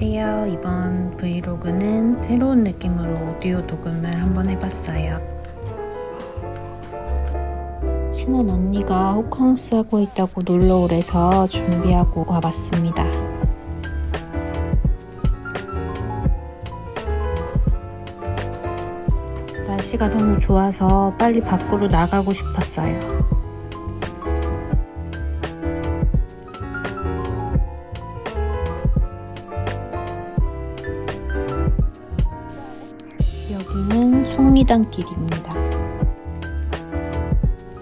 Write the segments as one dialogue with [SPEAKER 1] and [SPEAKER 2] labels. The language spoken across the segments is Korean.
[SPEAKER 1] 안녕하세요. 이번 브이로그는 새로운 느낌으로 오디오 녹음을 한번 해봤어요. 친한 언니가 호캉스 하고 있다고 놀러 오래서 준비하고 와봤습니다. 날씨가 너무 좋아서 빨리 밖으로 나가고 싶었어요. 여기는 속리단길입니다.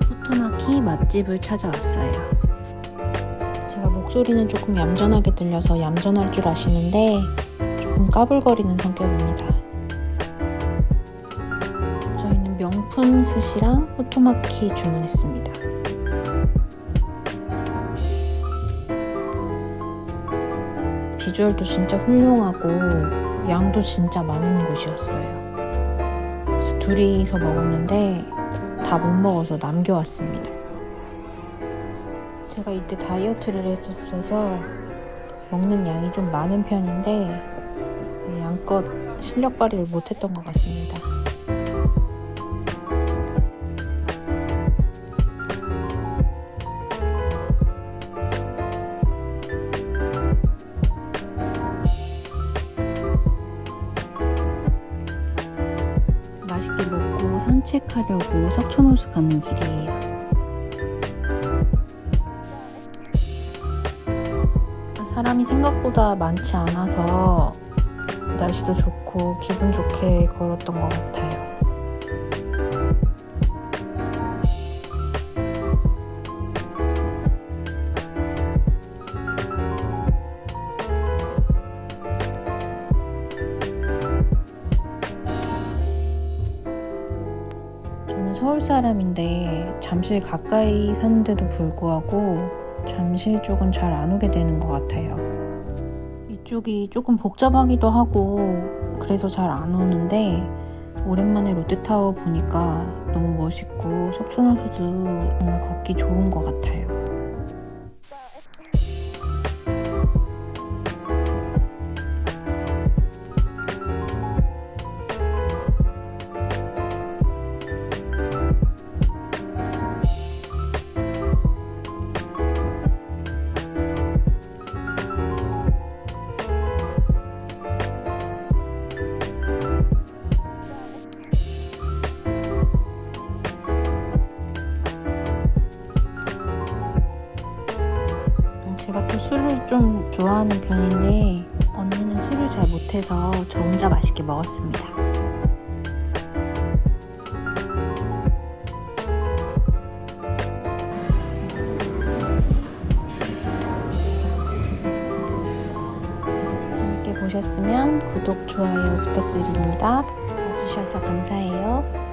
[SPEAKER 1] 후토마키 맛집을 찾아왔어요. 제가 목소리는 조금 얌전하게 들려서 얌전할 줄 아시는데 조금 까불거리는 성격입니다. 저희는 명품 스시랑 후토마키 주문했습니다. 비주얼도 진짜 훌륭하고 양도 진짜 많은 곳이었어요. 둘이서 먹었는데 다 못 먹어서 남겨왔습니다. 제가 이때 다이어트를 했었어서 먹는 양이 좀 많은 편인데 양껏 실력 발휘를 못했던 것 같습니다. 맛있게 먹고 산책하려고 석촌호수 가는 길이에요. 사람이 생각보다 많지 않아서 날씨도 좋고 기분 좋게 걸었던 것 같아요. 저는 서울 사람인데 잠실 가까이 사는데도 불구하고 잠실 쪽은 잘 안 오게 되는 것 같아요. 이쪽이 조금 복잡하기도 하고 그래서 잘 안 오는데 오랜만에 롯데타워 보니까 너무 멋있고 석촌호수도 정말 걷기 좋은 것 같아요. 제가 또 술을 좀 좋아하는 편인데 언니는 술을 잘 못해서 저 혼자 맛있게 먹었습니다. 보셨으면 구독, 좋아요 부탁드립니다. 봐주셔서 감사해요.